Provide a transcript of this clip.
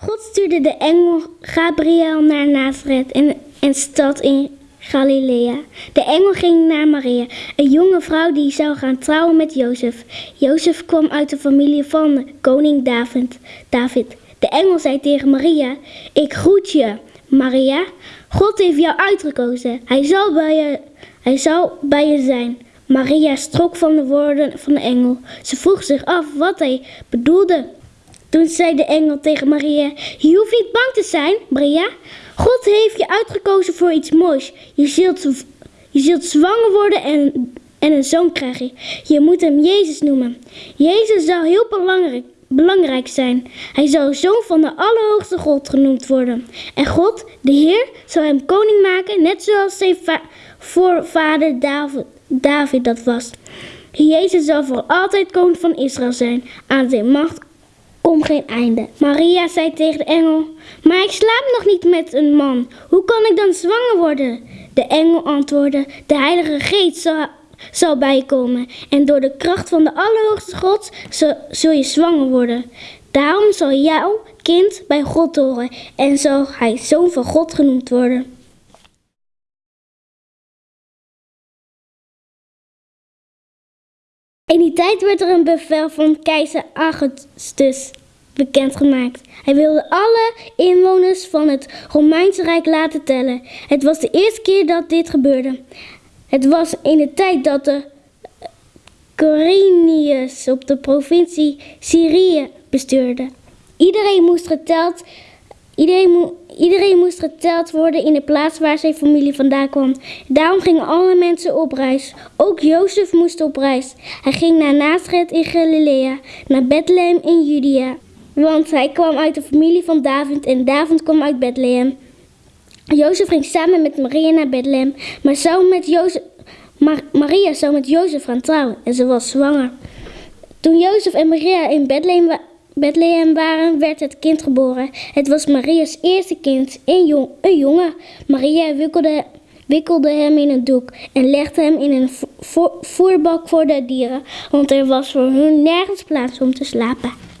God stuurde de engel Gabriel naar Nazareth, een, een stad in Galilea. De engel ging naar Maria, een jonge vrouw die zou gaan trouwen met Jozef. Jozef kwam uit de familie van koning David. David. De engel zei tegen Maria: Ik groet je, Maria. God heeft jou uitgekozen. Hij zal bij je, hij zal bij je zijn. Maria strok van de woorden van de engel. Ze vroeg zich af wat hij bedoelde. Toen zei de engel tegen Maria: Je hoeft niet bang te zijn, Maria. God heeft je uitgekozen voor iets moois. Je zult, je zult zwanger worden en, en een zoon krijgen. Je moet hem Jezus noemen. Jezus zal heel belangrijk, belangrijk zijn. Hij zal zoon van de Allerhoogste God genoemd worden. En God, de Heer, zal hem koning maken, net zoals zijn voorvader David, David dat was. Jezus zal voor altijd koning van Israël zijn. Aan zijn macht om geen einde. Maria zei tegen de engel: Maar ik slaap nog niet met een man. Hoe kan ik dan zwanger worden? De engel antwoordde: De Heilige Geest zal, zal bijkomen. En door de kracht van de Allerhoogste God zul je zwanger worden. Daarom zal jouw kind bij God horen en zal hij zoon van God genoemd worden. In die tijd werd er een bevel van keizer Augustus bekendgemaakt. Hij wilde alle inwoners van het Romeinse Rijk laten tellen. Het was de eerste keer dat dit gebeurde. Het was in de tijd dat de Corinius op de provincie Syrië bestuurde. Iedereen moest geteld Iedereen, iedereen, moest geteld worden in de plaats waar zijn familie vandaan kwam. Daarom gingen alle mensen op reis. Ook Jozef moest op reis. Hij ging naar Nazareth in Galilea, naar Bethlehem in Judea. Want hij kwam uit de familie van David en David kwam uit Bethlehem. Jozef ging samen met Maria naar Bethlehem, maar zou met Jozef, Maria zou met Jozef gaan trouwen en ze was zwanger. Toen Jozef en Maria in Bethlehem Bethlehem waren, werd het kind geboren. Het was Maria's eerste kind, een, jong, een jongen. Maria wikkelde, wikkelde hem in een doek en legde hem in een voerbak voor de dieren, want er was voor hun nergens plaats om te slapen.